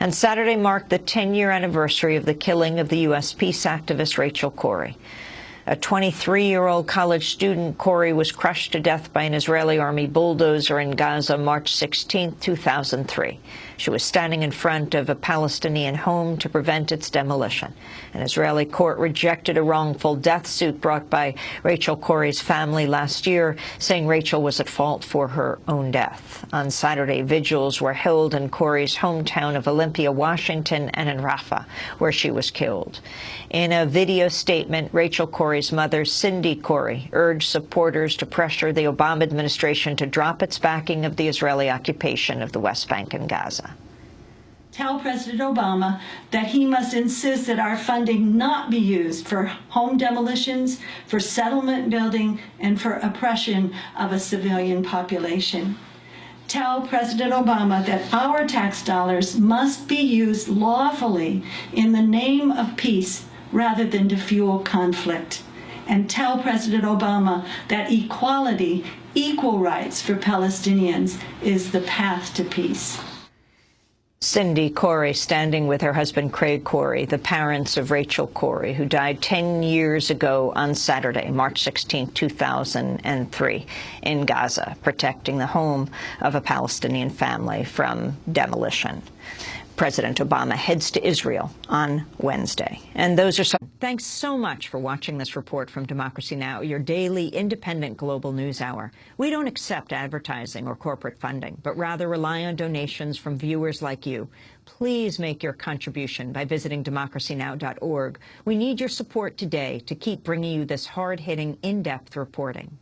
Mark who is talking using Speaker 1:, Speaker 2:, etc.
Speaker 1: And Saturday marked the 10-year anniversary of the killing of the U.S. peace activist Rachel Corrie. A 23-year-old college student, Corrie, was crushed to death by an Israeli army bulldozer in Gaza March 16, 2003. She was standing in front of a Palestinian home to prevent its demolition. An Israeli court rejected a wrongful death suit brought by Rachel Corrie's family last year, saying Rachel was at fault for her own death. On Saturday, vigils were held in Corrie's hometown of Olympia, Washington, and in Rafah, where she was killed. In a video statement, Rachel Corrie's mother, Cindy Corrie, urged supporters to pressure the Obama administration to drop its backing of the Israeli occupation of the West Bank and Gaza
Speaker 2: tell President Obama that he must insist that our funding not be used for home demolitions, for settlement building, and for oppression of a civilian population. Tell President Obama that our tax dollars must be used lawfully in the name of peace rather than to fuel conflict. And tell President Obama that equality, equal rights for Palestinians is the path to peace.
Speaker 1: Cindy Corrie standing with her husband Craig Corrie, the parents of Rachel Corrie, who died 10 years ago on Saturday, March 16, 2003, in Gaza, protecting the home of a Palestinian family from demolition. President Obama heads to Israel on Wednesday. And those are some. Thanks so much for watching this report from Democracy Now!, your daily independent global news hour. We don't accept advertising or corporate funding, but rather rely on donations from viewers like you. Please make your contribution by visiting democracynow.org. We need your support today to keep bringing you this hard-hitting, in-depth reporting.